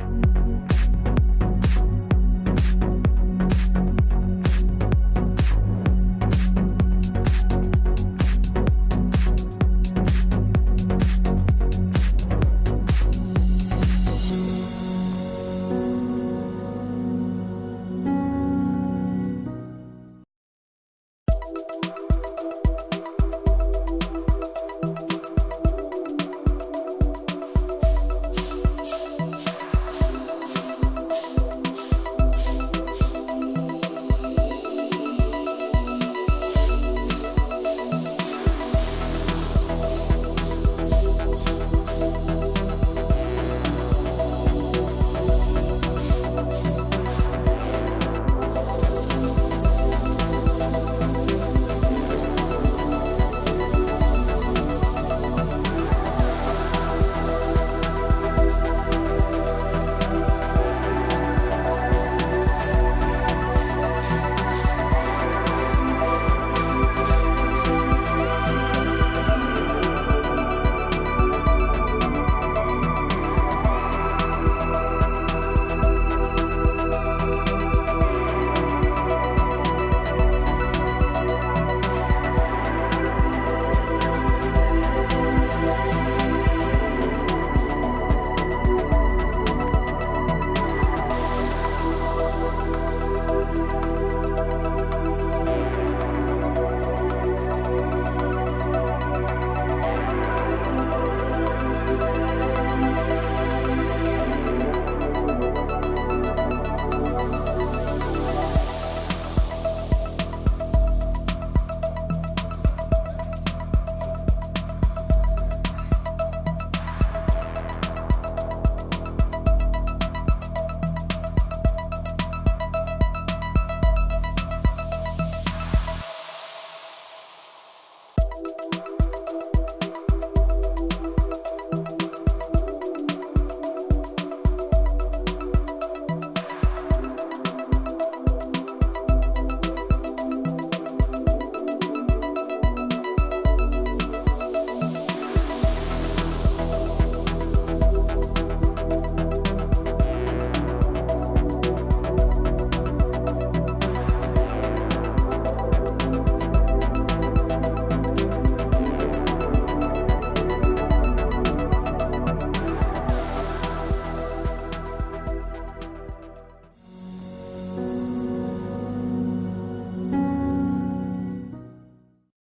Música